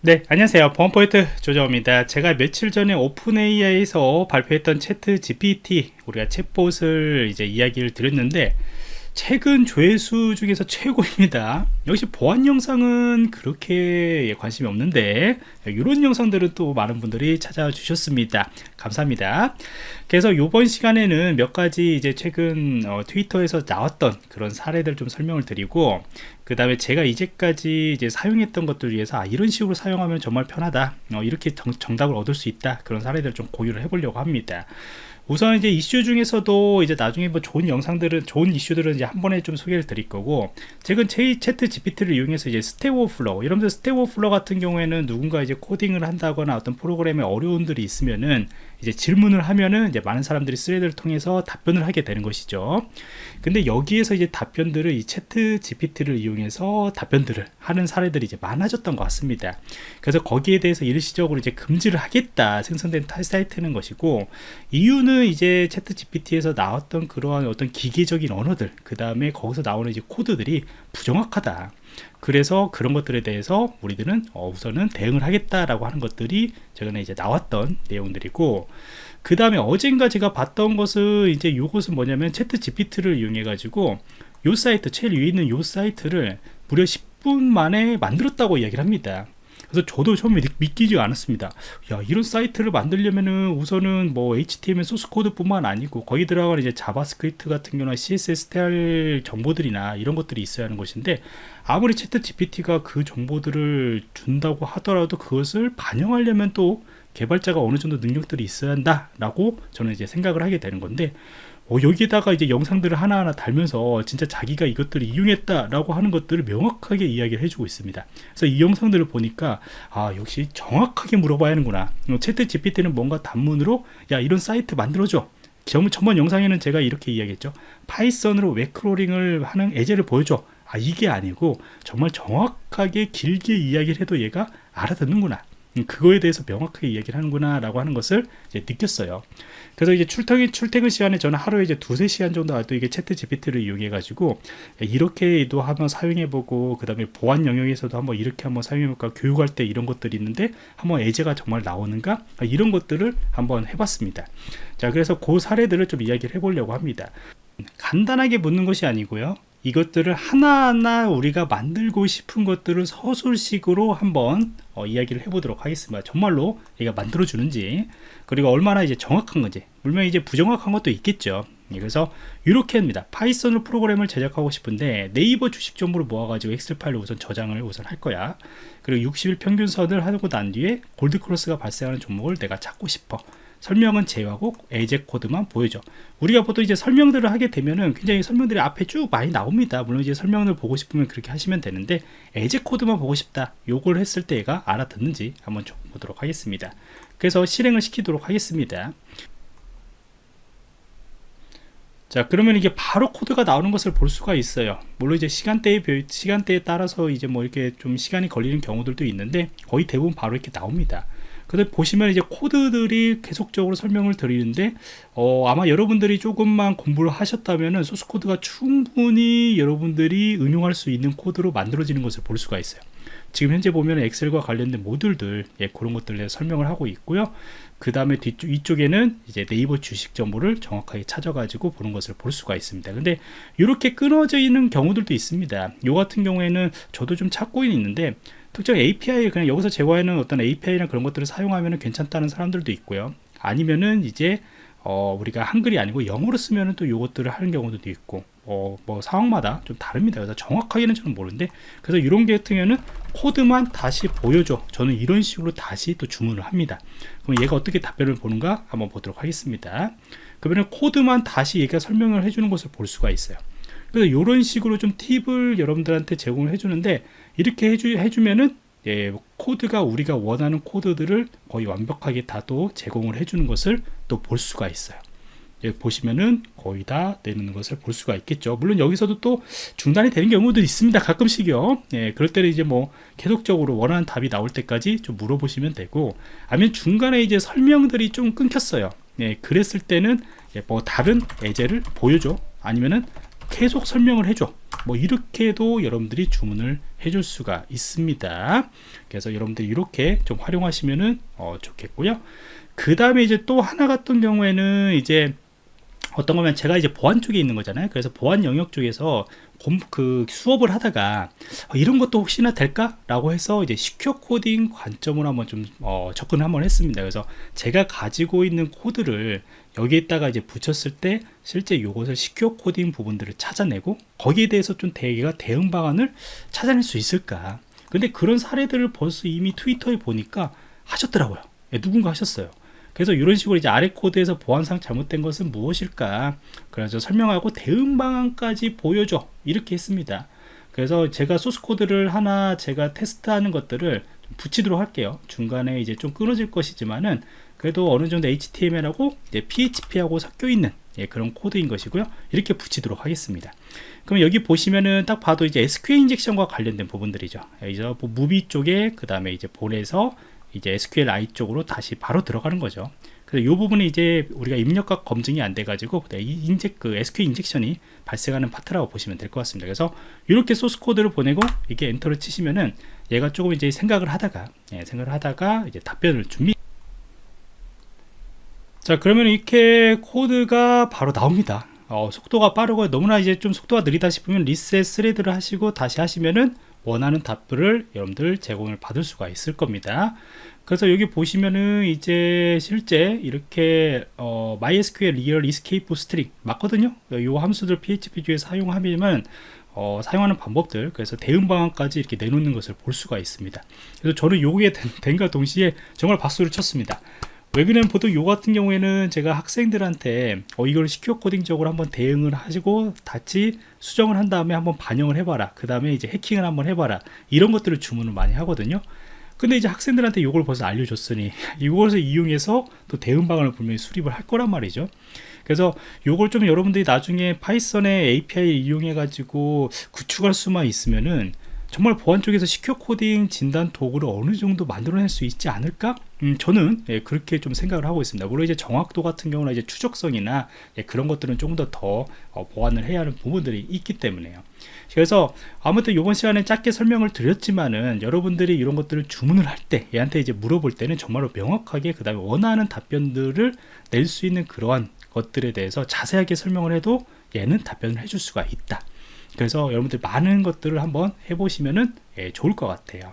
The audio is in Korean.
네 안녕하세요. 보안포인트 조정입니다. 제가 며칠 전에 오픈AI에서 발표했던 채트 GPT 우리가 챗봇을 이제 이야기를 드렸는데 최근 조회수 중에서 최고입니다. 역시 보안 영상은 그렇게 관심이 없는데 이런 영상들은 또 많은 분들이 찾아 주셨습니다. 감사합니다. 그래서 이번 시간에는 몇 가지 이제 최근 어, 트위터에서 나왔던 그런 사례들 좀 설명을 드리고 그 다음에 제가 이제까지 이제 사용했던 것들 위해서 아, 이런 식으로 사용하면 정말 편하다. 어, 이렇게 정, 정답을 얻을 수 있다. 그런 사례들 좀 공유를 해보려고 합니다 우선 이제 이슈 중에서도 이제 나중에 뭐 좋은 영상들은 좋은 이슈들은 이제 한 번에 좀 소개를 드릴 거고 최근 ChatGPT를 이용해서 이제 Stack Overflow 여러분들 Stack Overflow 같은 경우에는 누군가 이제 코딩을 한다거나 어떤 프로그램에 어려움들이 있으면은 이제 질문을 하면은 이제 많은 사람들이 thread를 통해서 답변을 하게 되는 것이죠. 근데 여기에서 이제 답변들을 이 채트 GPT를 이용해서 답변들을 하는 사례들이 이제 많아졌던 것 같습니다. 그래서 거기에 대해서 일시적으로 이제 금지를 하겠다 생성된 사이트는 것이고 이유는 이제 채트 GPT에서 나왔던 그러한 어떤 기계적인 언어들 그 다음에 거기서 나오는 이제 코드들이 부정확하다. 그래서 그런 것들에 대해서 우리들은 어, 우선은 대응을 하겠다라고 하는 것들이 최근에 이제 나왔던 내용들이고 그 다음에 어젠가 제가 봤던 것은 이제 요것은 뭐냐면 ChatGPT를 이용해 가지고 요 사이트 제일 위에 있는 요 사이트를 무려 10분 만에 만들었다고 이야기를 합니다 그래서 저도 처음에 믿기지 않았습니다. 야 이런 사이트를 만들려면은 우선은 뭐 HTML 소스 코드 뿐만 아니고 거기 들어가는 이제 JavaScript 같은 경우나 CSS 스타일 정보들이나 이런 것들이 있어야 하는 것인데 아무리 ChatGPT가 그 정보들을 준다고 하더라도 그것을 반영하려면 또 개발자가 어느 정도 능력들이 있어야 한다 라고 저는 이제 생각을 하게 되는 건데 어, 여기에다가 이제 영상들을 하나하나 달면서 진짜 자기가 이것들을 이용했다라고 하는 것들을 명확하게 이야기를 해주고 있습니다. 그래서 이 영상들을 보니까 아 역시 정확하게 물어봐야 하는구나. 어, ChatGPT는 뭔가 단문으로 야 이런 사이트 만들어줘. 전번 영상에는 제가 이렇게 이야기했죠. Python으로 web crawling을 하는 예제를 보여줘. 아 이게 아니고 정말 정확하게 길게 이야기를 해도 얘가 알아듣는구나. 음, 그거에 대해서 명확하게 이야기를 하는구나 라고 하는 것을 느꼈어요. 그래서 이제 출퇴근, 출퇴근 시간에 저는 하루에 이제 두세 시간 정도 또 이게 채트 GPT를 이용해 가지고 이렇게도 한번 사용해 보고 그 다음에 보안 영역에서도 한번 이렇게 한번 사용해 볼까 교육할 때 이런 것들이 있는데 한번 예제가 정말 나오는가? 이런 것들을 한번 해봤습니다. 자 그래서 그 사례들을 좀 이야기를 해보려고 합니다. 간단하게 묻는 것이 아니고요 이것들을 하나하나 우리가 만들고 싶은 것들을 서술식으로 한번 어, 이야기를 해보도록 하겠습니다. 정말로 얘가 만들어주는지 그리고 얼마나 이제 정확한 건지 물론 이제 부정확한 것도 있겠죠. 예, 그래서 이렇게 합니다. Python으로 프로그램을 제작하고 싶은데 네이버 주식 정보를 모아가지고 엑셀 파일로 우선 저장을 우선 할 거야. 그리고 60일 평균선을 하고 난 뒤에 gold cross가 발생하는 종목을 내가 찾고 싶어. 설명은 제외하고 예제 코드만 보여줘. 우리가 보통 이제 설명들을 하게 되면은 굉장히 설명들이 앞에 쭉 많이 나옵니다. 물론 이제 설명을 보고 싶으면 그렇게 하시면 되는데 예제 코드만 보고 싶다 요걸 했을 때 얘가 알아듣는지 한번 보도록 하겠습니다. 그래서 실행을 시키도록 하겠습니다. 자 그러면 이게 바로 코드가 나오는 것을 볼 수가 있어요. 물론 이제 시간대에 시간대에 따라서 이제 뭐 이렇게 좀 시간이 걸리는 경우들도 있는데 거의 대부분 바로 이렇게 나옵니다 근데 보시면 이제 코드들이 계속적으로 설명을 드리는데 어, 아마 여러분들이 조금만 공부를 하셨다면은 소스 코드가 충분히 여러분들이 응용할 수 있는 코드로 만들어지는 것을 볼 수가 있어요. 지금 현재 보면 엑셀과 관련된 모듈들 예, 그런 것들에 설명을 하고 있고요. 그 다음에 뒤쪽 이쪽에는 이제 네이버 주식 정보를 정확하게 찾아가지고 보는 것을 볼 수가 있습니다. 근데 이렇게 끊어져 있는 경우들도 있습니다. 요 같은 경우에는 저도 좀 찾고 있는데 특정 API 그냥 여기서 제거하는 어떤 API나 그런 것들을 사용하면 괜찮다는 사람들도 있고요. 아니면은 이제 어, 우리가 한글이 아니고 영어로 쓰면은 또 요것들을 하는 경우도 있고 어, 뭐 상황마다 좀 다릅니다. 그래서 정확하게는 저는 모르는데 그래서 이런 게 같은 경우는 코드만 다시 보여줘. 저는 이런 식으로 다시 또 주문을 합니다. 그럼 얘가 어떻게 답변을 보는가 한번 보도록 하겠습니다. 그러면 코드만 다시 얘가 설명을 해주는 것을 볼 수가 있어요 그래서 이런 식으로 좀 팁을 여러분들한테 제공을 해주는데 이렇게 해주, 해주면은 예, 코드가 우리가 원하는 코드들을 거의 완벽하게 다도 제공을 해주는 것을 또 볼 수가 있어요. 예, 보시면은 거의 다 내는 것을 볼 수가 있겠죠. 물론 여기서도 또 중단이 되는 경우도 있습니다. 가끔씩요. 예, 그럴 때는 이제 뭐 계속적으로 원하는 답이 나올 때까지 좀 물어보시면 되고, 아니면 중간에 이제 설명들이 좀 끊겼어요. 예, 그랬을 때는 예, 뭐 다른 예제를 보여줘. 아니면은 계속 설명을 해줘. 뭐 이렇게도 여러분들이 주문을 해줄 수가 있습니다. 그래서 여러분들이 이렇게 좀 활용하시면은 어, 좋겠고요. 그 다음에 이제 또 하나 같은 경우에는 이제 어떤 거면 제가 이제 보안 쪽에 있는 거잖아요. 그래서 보안 영역 쪽에서 그 수업을 하다가 어, 이런 것도 혹시나 될까? 라고 해서 이제 시큐어 코딩 관점으로 한번 좀 어, 접근을 한번 했습니다. 그래서 제가 가지고 있는 코드를 여기에다가 이제 붙였을 때 실제 이것을 시큐어 코딩 부분들을 찾아내고 거기에 대해서 좀 대기가 대응 방안을 찾아낼 수 있을까. 근데 그런 사례들을 벌써 이미 트위터에 보니까 하셨더라고요. 예, 누군가 하셨어요. 그래서 이런 식으로 이제 아래 코드에서 보안상 잘못된 것은 무엇일까? 그래서 설명하고 대응 방안까지 보여줘. 이렇게 했습니다. 그래서 제가 소스 코드를 하나 제가 테스트하는 것들을 붙이도록 할게요. 중간에 이제 좀 끊어질 것이지만은 그래도 어느 정도 HTML하고 PHP하고 섞여 있는 예, 그런 코드인 것이고요 이렇게 붙이도록 하겠습니다 그럼 여기 보시면은 딱 봐도 이제 SQL 인젝션과 관련된 부분들이죠 이제 뭐 movie 쪽에 그 다음에 이제 본에서 이제 SQLI 쪽으로 다시 바로 들어가는 거죠. 그래서 이 부분이 이제 우리가 입력과 검증이 안 돼가지고 인젝 그 SQL 인젝션이 발생하는 파트라고 보시면 될 것 같습니다. 그래서 이렇게 소스 코드를 보내고 이게 엔터를 치시면은 얘가 조금 이제 생각을 하다가 예, 생각을 하다가 이제 답변을 준비. 자 그러면 이렇게 코드가 바로 나옵니다. 어, 속도가 빠르고 너무나 이제 좀 속도가 느리다 싶으면 reset thread를 하시고 다시 하시면은 원하는 답을 여러분들 제공을 받을 수가 있을 겁니다. 그래서 여기 보시면은 이제 실제 이렇게 어, MySQL Real Escape String 맞거든요? 이 함수들 PHP 중에 사용하면 어, 사용하는 방법들 그래서 대응 방안까지 이렇게 내놓는 것을 볼 수가 있습니다. 그래서 저는 요게 된과 동시에 정말 박수를 쳤습니다 왜 그러냐면 보통 요 같은 경우에는 제가 학생들한테 어, 이걸 시큐어 코딩적으로 한번 대응을 하시고 다시 수정을 한 다음에 한번 반영을 해봐라. 그 다음에 이제 해킹을 한번 해봐라. 이런 것들을 주문을 많이 하거든요. 근데 이제 학생들한테 이걸 벌써 알려줬으니 이것을 이용해서 또 대응 방안을 분명히 수립을 할 거란 말이죠. 그래서 요걸 좀 여러분들이 나중에 파이썬의 API를 이용해 가지고 구축할 수만 있으면은 정말 보안 쪽에서 secure coding 진단 도구를 어느 정도 만들어낼 수 있지 않을까? 음, 저는 예, 그렇게 좀 생각을 하고 있습니다. 물론 이제 정확도 같은 경우는 이제 추적성이나 예, 그런 것들은 조금 더더 어, 보완을 해야 하는 부분들이 있기 때문에요. 그래서 아무튼 이번 시간에 짧게 설명을 드렸지만은 여러분들이 이런 것들을 주문을 할 때 얘한테 이제 물어볼 때는 정말로 명확하게 그 다음에 원하는 답변들을 낼 수 있는 그러한 것들에 대해서 자세하게 설명을 해도 얘는 답변을 해줄 수가 있다. 그래서 여러분들 많은 것들을 한번 해보시면은 예, 좋을 것 같아요